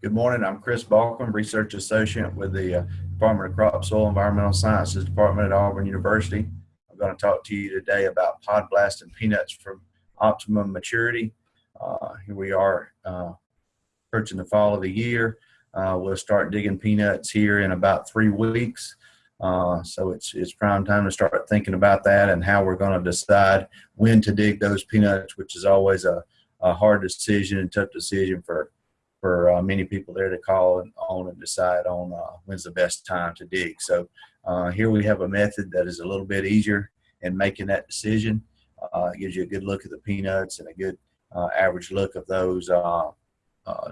Good morning. I'm Kris Balkcom, Research Associate with the uh, Department of Crop, Soil, Environmental Sciences Department at Auburn University. I'm going to talk to you today about pod blasting peanuts from optimum maturity. Uh, here we are uh, approaching the fall of the year. Uh, we'll start digging peanuts here in about three weeks. Uh, so it's it's prime time to start thinking about that and how we're going to decide when to dig those peanuts, which is always a, a hard decision and tough decision for for uh, many people there to call and on and decide on uh, when's the best time to dig. So uh, here we have a method that is a little bit easier in making that decision. Uh, it gives you a good look at the peanuts and a good uh, average look of those uh,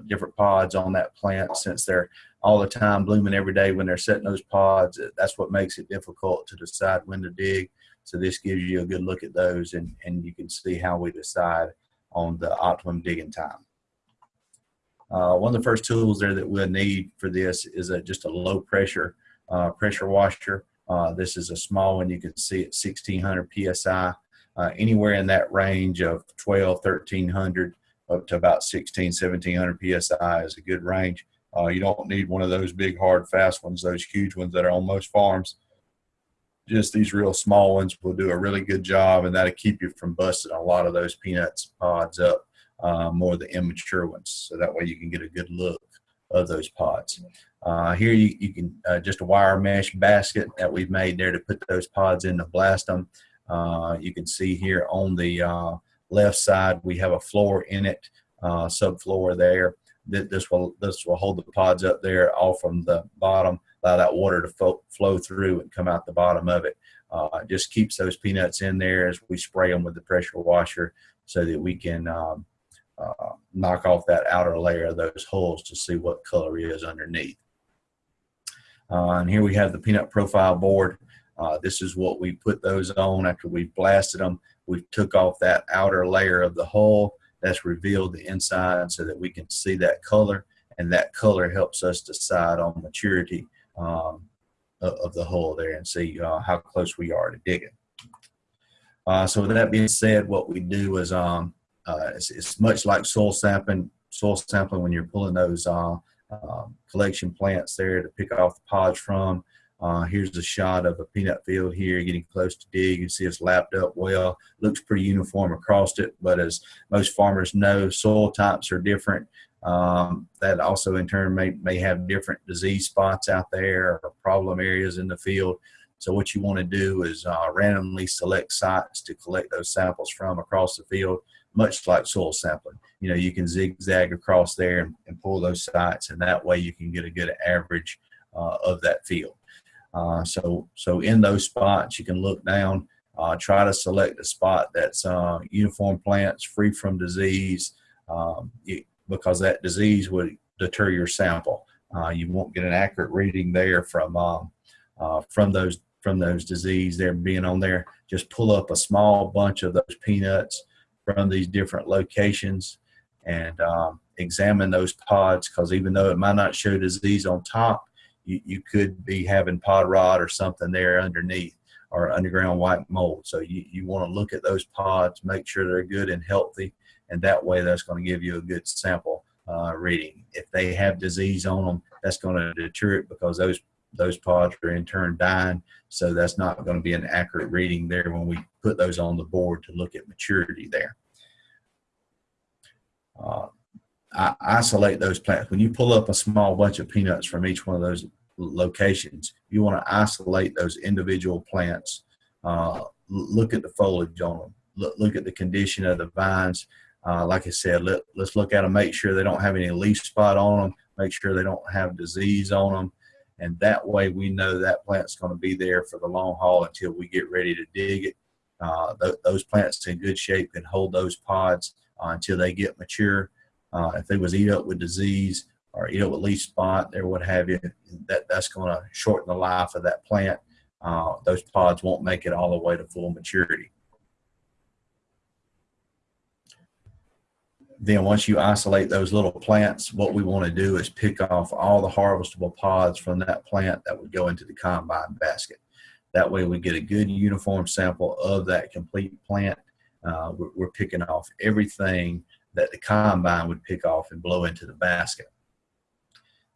different pods on that plant since they're all the time blooming every day when they're setting those pods. That's what makes it difficult to decide when to dig. So this gives you a good look at those and, and you can see how we decide on the optimum digging time. Uh, one of the first tools there that we'll need for this is a, just a low pressure uh, pressure washer. Uh, this is a small one. You can see at 1600 PSI. Uh, anywhere in that range of 12, 1300 up to about 16, 1700 PSI is a good range. Uh, you don't need one of those big, hard, fast ones, those huge ones that are on most farms. Just these real small ones will do a really good job, and that'll keep you from busting a lot of those peanuts pods up uh, more the immature ones. So that way you can get a good look of those pods. Uh, here you, you can uh, just a wire mesh basket that we've made there to put those pods in to blast them. Uh, you can see here on the uh, left side we have a floor in it, uh, subfloor there. That this will this will hold the pods up there all from the bottom, allow that water to flow through and come out the bottom of it. Uh, just keeps those peanuts in there as we spray them with the pressure washer so that we can um, uh, knock off that outer layer of those hulls to see what color is underneath. Uh, and here we have the peanut profile board. Uh, this is what we put those on after we blasted them. We took off that outer layer of the hull that's revealed the inside so that we can see that color and that color helps us decide on maturity um, of the hull there and see uh, how close we are to digging. Uh, so with that being said, what we do is um, uh, it's, it's, much like soil sampling, soil sampling when you're pulling those uh, um, collection plants there to pick off the pods from. Uh, here's a shot of a peanut field here, getting close to dig. You can see it's lapped up well. Looks pretty uniform across it, but as most farmers know, soil types are different. Um, that also in turn may, may have different disease spots out there or problem areas in the field. So what you want to do is uh, randomly select sites to collect those samples from across the field much like soil sampling. You know, you can zigzag across there and, and pull those sites, and that way you can get a good average uh, of that field. Uh, so, so in those spots, you can look down, uh, try to select a spot that's uh, uniform plants, free from disease, um, it, because that disease would deter your sample. Uh, you won't get an accurate reading there from um, uh, from those from those disease there being on there. Just pull up a small bunch of those peanuts from these different locations and um, examine those pods because even though it might not show disease on top, you, you could be having pod rot or something there underneath or underground white mold. So you, you want to look at those pods, make sure they're good and healthy, and that way that's going to give you a good sample uh, reading. If they have disease on them, that's going to deter it because those those pods are in turn dying. So that's not going to be an accurate reading there when we put those on the board to look at maturity there. Uh, I isolate those plants. When you pull up a small bunch of peanuts from each one of those locations, you want to isolate those individual plants. Uh, look at the foliage on them. Look, look at the condition of the vines. Uh, like I said, let, let's look at them, make sure they don't have any leaf spot on them, make sure they don't have disease on them, and that way we know that plant's going to be there for the long haul until we get ready to dig it. Uh, th those plants in good shape can hold those pods uh, until they get mature. Uh, if they was eat up with disease or eat up with leaf spot or what have you, that, that's going to shorten the life of that plant. Uh, those pods won't make it all the way to full maturity. Then once you isolate those little plants, what we want to do is pick off all the harvestable pods from that plant that would go into the combine basket. That way we get a good uniform sample of that complete plant. Uh, we're, we're, picking off everything that the combine would pick off and blow into the basket.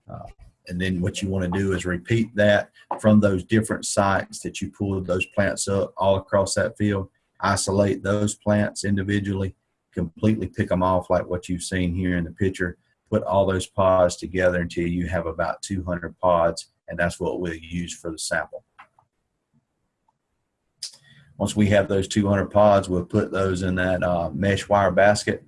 Uh, and then what you want to do is repeat that from those different sites that you pulled those plants up all across that field. Isolate those plants individually, completely pick them off like what you've seen here in the picture. Put all those pods together until you have about 200 pods, and that's what we'll use for the sample. Once we have those 200 pods, we'll put those in that uh, mesh wire basket,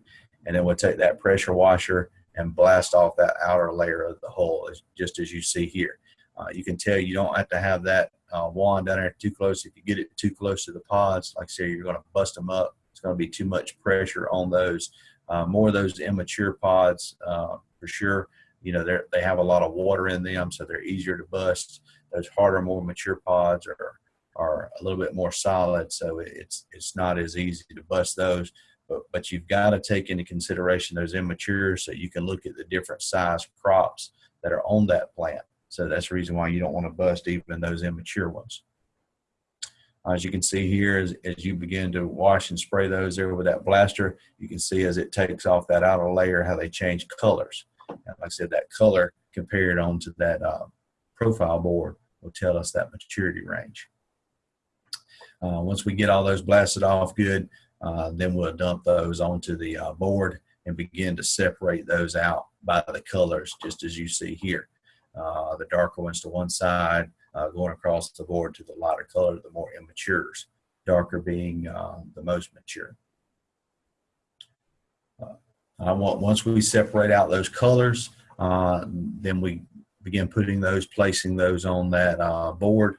and then we'll take that pressure washer and blast off that outer layer of the hull, just as you see here. Uh, you can tell you don't have to have that uh, wand down there too close. If you get it too close to the pods, like I say, you're going to bust them up. Going to be too much pressure on those. Uh, more of those immature pods, uh, for sure. You know, they they have a lot of water in them, so they're easier to bust. Those harder, more mature pods are are a little bit more solid, so it's it's not as easy to bust those but, but you've got to take into consideration those immature so you can look at the different size crops that are on that plant. So that's the reason why you don't want to bust even those immature ones. As you can see here, as, as you begin to wash and spray those there with that blaster, you can see as it takes off that outer layer how they change colors. And like I said, that color compared onto that uh, profile board will tell us that maturity range. Uh, once we get all those blasted off good, uh, then we'll dump those onto the uh, board and begin to separate those out by the colors, just as you see here. Uh, the darker ones to one side, uh, going across the board to the lighter color, the more immatures, darker being uh, the most mature. I want once we separate out those colors, then we begin putting those, placing those on that board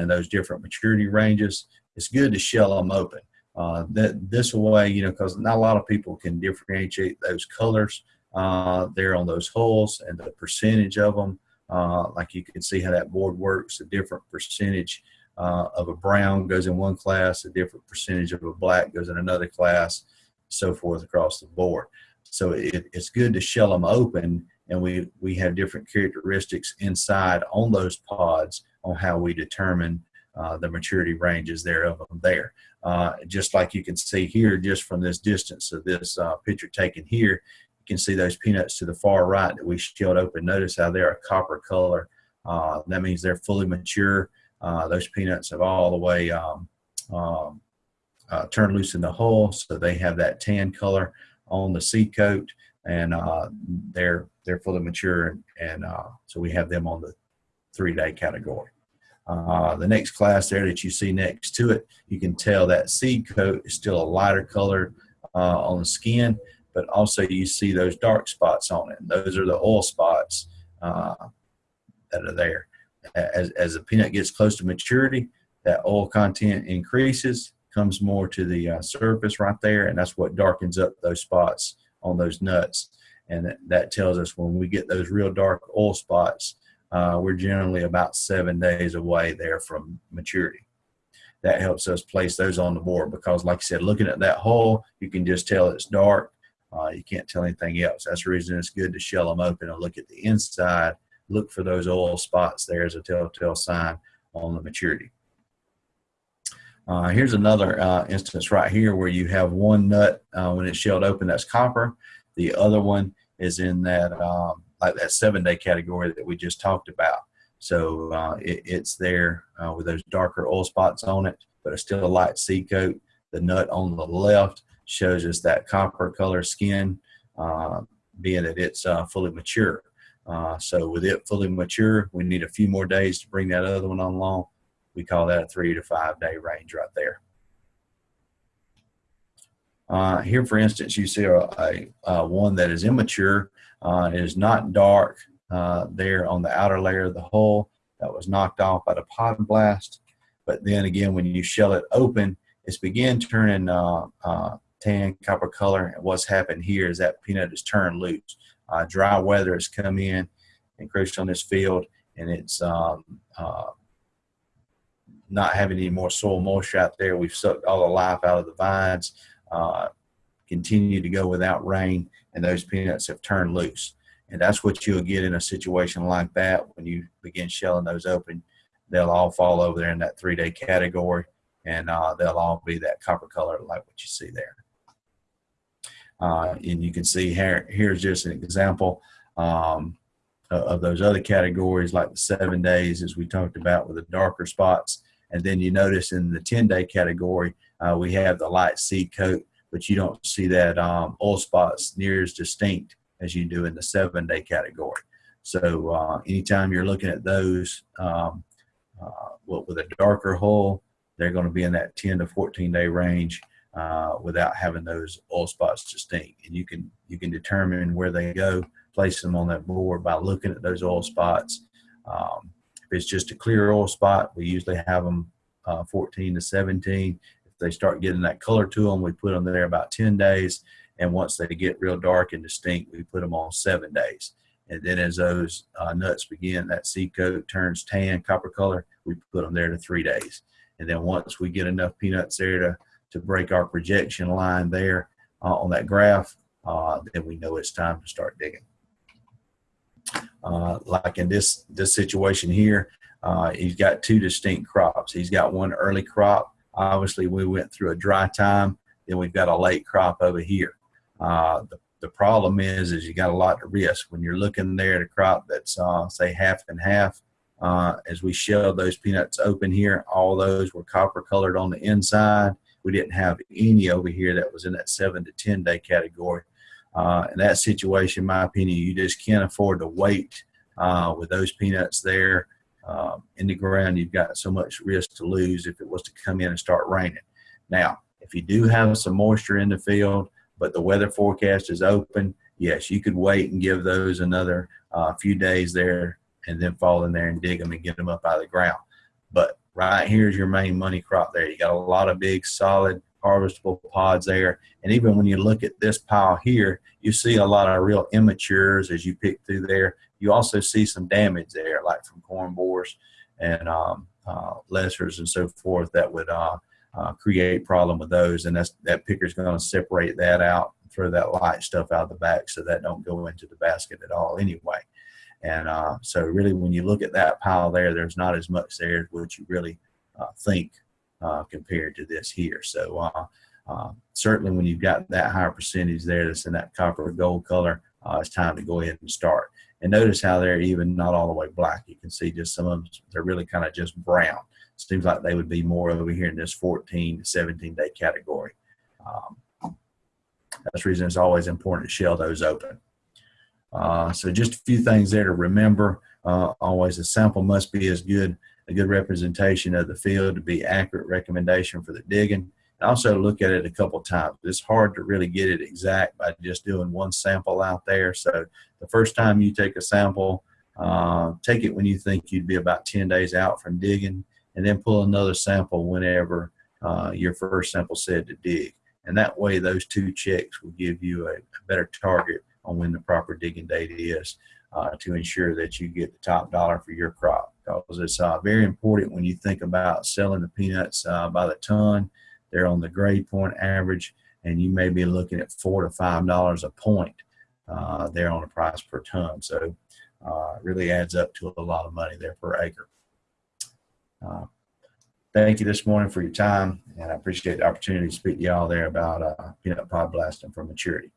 in those different maturity ranges. It's good to shell them open uh, that this way, you know, because not a lot of people can differentiate those colors uh, there on those hulls and the percentage of them. Uh, like you can see how that board works, a different percentage uh, of a brown goes in one class, a different percentage of a black goes in another class, so forth across the board. So it, it's good to shell them open and we, we have different characteristics inside on those pods on how we determine uh, the maturity ranges there of them there. Uh, just like you can see here, just from this distance of this uh, picture taken here, you can see those peanuts to the far right that we shelled open. Notice how they're a copper color. Uh, that means they're fully mature. Uh, those peanuts have all the way um, um, turned loose in the hull, so they have that tan color on the seed coat, and they're they're fully mature, and, and so we have them on the three-day category. Uh, the next class there that you see next to it, you can tell that seed coat is still a lighter color uh, on the skin, but also you see those dark spots on it. Those are the oil spots uh, that are there. As, as the peanut gets close to maturity, that oil content increases, comes more to the uh, surface right there, and that's what darkens up those spots on those nuts. And that, that tells us when we get those real dark oil spots, uh, we're generally about seven days away there from maturity. That helps us place those on the board because, like I said, looking at that hull, you can just tell it's dark. Uh, you can't tell anything else. That's the reason it's good to shell them open and look at the inside. Look for those oil spots there as a telltale sign on the maturity. Uh, here's another uh, instance right here where you have one nut uh, when it's shelled open that's copper. The other one is in that um, like that seven day category that we just talked about. So uh, it, it's there uh, with those darker oil spots on it, but it's still a light seed coat. The nut on the left shows us that copper color skin, uh, being that it's uh, fully mature. Uh, so with it fully mature, we need a few more days to bring that other one along. We call that a three to five day range right there. Uh, here, for instance, you see a, a, a, one that is immature uh, is not dark uh, there on the outer layer of the hull that was knocked off by the pod blast. But then again, when you shell it open, it's begin turning uh, uh, tan copper color. And what's happened here is that peanut is turned loose. Uh, dry weather has come in, encroached on this field, and it's um, uh, not having any more soil moisture out there. We've sucked all the life out of the vines. Uh, continue to go without rain and those peanuts have turned loose. And that's what you'll get in a situation like that when you begin shelling those open. They'll all fall over there in that three day category and uh, they'll all be that copper color like what you see there. Uh, and you can see here, here's just an example. Um, of those other categories, like the seven days, as we talked about with the darker spots. And then you notice in the 10 day category, uh, we have the light seed coat, but you don't see that um, oil spots near as distinct as you do in the seven day category. So uh, anytime you're looking at those um, uh, with a darker hull, they're going to be in that 10 to 14 day range uh, without having those oil spots distinct. And you can you can determine where they go, place them on that board by looking at those oil spots. Um, if it's just a clear oil spot, we usually have them uh, 14 to 17. If they start getting that color to them, we put them there about 10 days. And once they get real dark and distinct, we put them on seven days. And then as those uh, nuts begin, that seed coat turns tan, copper color, we put them there to three days. And then once we get enough peanuts there to, to break our projection line there uh, on that graph, uh, then we know it's time to start digging. Uh, like in this, this situation here, uh, he's got two distinct crops. He's got one early crop. Obviously, we went through a dry time. Then we've got a late crop over here. Uh, the, the problem is, is you got a lot of risk when you're looking there at a crop that's uh, say half and half. Uh, as we shelled those peanuts open here, all those were copper colored on the inside. We didn't have any over here that was in that seven to 10 day category. Uh, in that situation, in my opinion, you just can't afford to wait uh, with those peanuts there um, in the ground. You've got so much risk to lose if it was to come in and start raining. Now, if you do have some moisture in the field, but the weather forecast is open, yes, you could wait and give those another uh, few days there and then fall in there and dig them and get them up out of the ground. But right here's your main money crop there. You got a lot of big, solid, harvestable pods there. And even when you look at this pile here, you see a lot of real immatures as you pick through there. You also see some damage there, like from corn borers and um, uh, lessers and so forth that would uh, uh, create problem with those. And that's, that picker's going to separate that out, throw that light stuff out the back so that don't go into the basket at all anyway. And uh, so really when you look at that pile there, there's not as much there as what you really uh, think uh, compared to this here. So uh, uh, certainly when you've got that higher percentage there that's in that copper gold color, uh, it's time to go ahead and start. And notice how they're even not all the way black. You can see just some of them, they're really kind of just brown. Seems like they would be more over here in this 14 to 17 day category. Um, that's the reason it's always important to shell those open. Uh, so just a few things there to remember. Uh, always a sample must be as good a good representation of the field to be accurate recommendation for the digging. And also look at it a couple times. It's hard to really get it exact by just doing one sample out there. So the first time you take a sample, uh, take it when you think you'd be about 10 days out from digging and then pull another sample whenever uh, your first sample said to dig. And that way those two checks will give you a, a better target on when the proper digging date is uh, to ensure that you get the top dollar for your crop because it's uh, very important when you think about selling the peanuts uh, by the ton. They're on the grade point average, and you may be looking at four to five dollars a point uh, there on the price per ton. So uh, really adds up to a lot of money there per acre. Uh, thank you this morning for your time, and I appreciate the opportunity to speak to y'all there about uh, peanut pod blasting for maturity.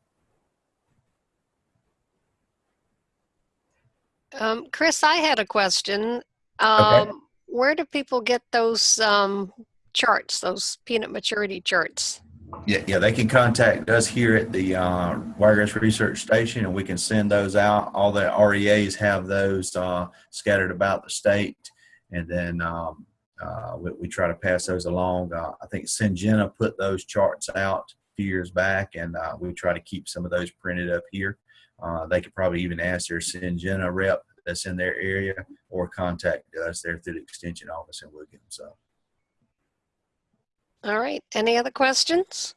Um, Kris, I had a question. Um, Where do people get those um, charts, those peanut maturity charts? Yeah, yeah, they can contact us here at the uh, Wiregrass Research Station, and we can send those out. All the REAs have those uh, scattered about the state, and then um, uh, we, we, try to pass those along. Uh, I think Syngenta put those charts out a few years back, and uh, we try to keep some of those printed up here. Uh, they could probably even ask their Syngenta rep that's in their area or contact us there through the extension office get them so. All right. Any other questions?